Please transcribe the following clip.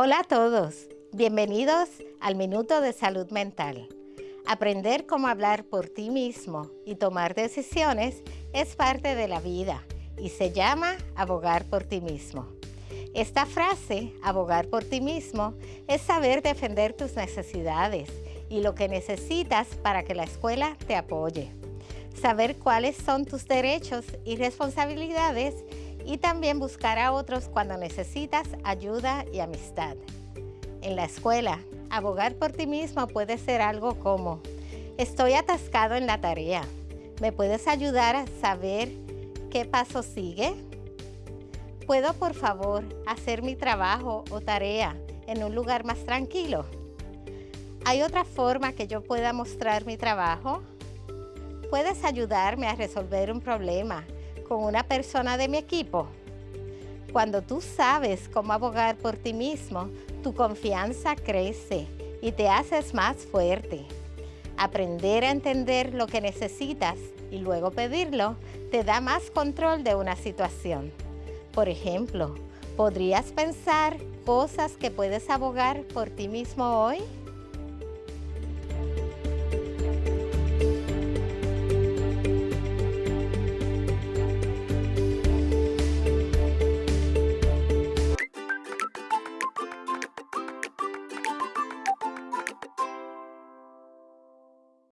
Hola a todos, bienvenidos al Minuto de Salud Mental. Aprender cómo hablar por ti mismo y tomar decisiones es parte de la vida y se llama abogar por ti mismo. Esta frase, abogar por ti mismo, es saber defender tus necesidades y lo que necesitas para que la escuela te apoye. Saber cuáles son tus derechos y responsabilidades y también buscar a otros cuando necesitas ayuda y amistad. En la escuela, abogar por ti mismo puede ser algo como, estoy atascado en la tarea, ¿me puedes ayudar a saber qué paso sigue? ¿Puedo por favor hacer mi trabajo o tarea en un lugar más tranquilo? ¿Hay otra forma que yo pueda mostrar mi trabajo? ¿Puedes ayudarme a resolver un problema con una persona de mi equipo? Cuando tú sabes cómo abogar por ti mismo, tu confianza crece y te haces más fuerte. Aprender a entender lo que necesitas y luego pedirlo te da más control de una situación. Por ejemplo, ¿podrías pensar cosas que puedes abogar por ti mismo hoy?